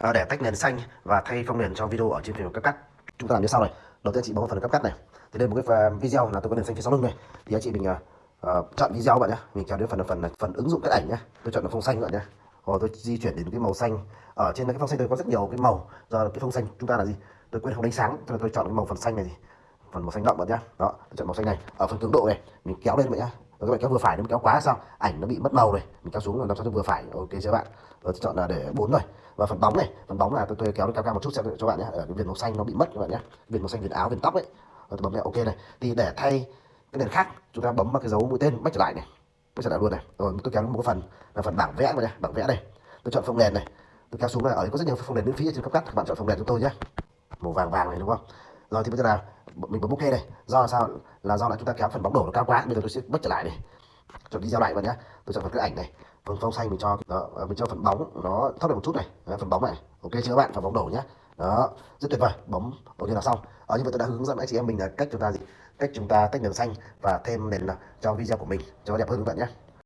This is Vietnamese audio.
à, để tách nền xanh và thay phông nền cho video ở trên phần cắt cắt chúng ta làm như sau này. Đầu tiên chị bấm vào phần cắt cắt này. Thì đây một cái à, video là tôi có nền xanh phía sau lưng này. Thì anh chị mình uh, chọn video bạn nhé. Mình kéo đến phần phần phần ứng dụng cái ảnh nhé. Tôi chọn là phông xanh bạn nhé. Rồi tôi di chuyển đến cái màu xanh. Ở trên cái phông xanh tôi có rất nhiều cái màu giờ cái phông xanh chúng ta là gì? Tôi quên không đánh sáng cho nên tôi chọn cái màu phần xanh này gì phần màu xanh đậm bạn nhé. Đó tôi chọn màu xanh này. Ở phần cường độ này mình kéo lên bạn nhé và các bạn kéo vừa phải nếu kéo quá sao? Ảnh nó bị mất màu này mình kéo xuống làm sao cho vừa phải. Ok chưa bạn. Rồi chọn là để bốn rồi. Và phần bóng này phần bóng là tôi, tôi kéo nó cao cao một chút xem cho bạn nhé. Ở cái viền màu xanh nó bị mất các bạn nhé. Viền màu xanh viền áo viền tóc ấy. Rồi tôi bấm này ok này. Thì để thay cái nền khác chúng ta bấm vào cái dấu mũi tên bắt trở lại này. Bắt trở lại luôn này. Rồi tôi kéo một cái phần là phần bảng vẽ này bảng vẽ này tôi chọn phông nền này. Tôi kéo xuống là ở đây có rất nhiều phông nền miễn phí trên các cắt các bạn chọn phông nền cho tôi nhé. Màu vàng vàng này đúng không? Rồi thì bây giờ là mình bấm ok đây. Do là sao? Là do là chúng ta kéo phần bóng đổ nó cao quá bây giờ tôi sẽ bớt trở lại này chọn video lại vào nhé tôi chọn phần cái ảnh này. Phần phông xanh mình cho đó à, mình cho phần bóng nó thấp được một chút này. Đó, phần bóng này. Ok chưa bạn? Phần bóng đổ nhé đó rất tuyệt vời. Bóng ok là xong. Ở như vậy tôi đã hướng dẫn anh chị em mình là cách chúng ta gì? Cách chúng ta tách nền xanh và thêm nền à, cho video của mình cho đẹp hơn các bạn nhé